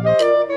Wow.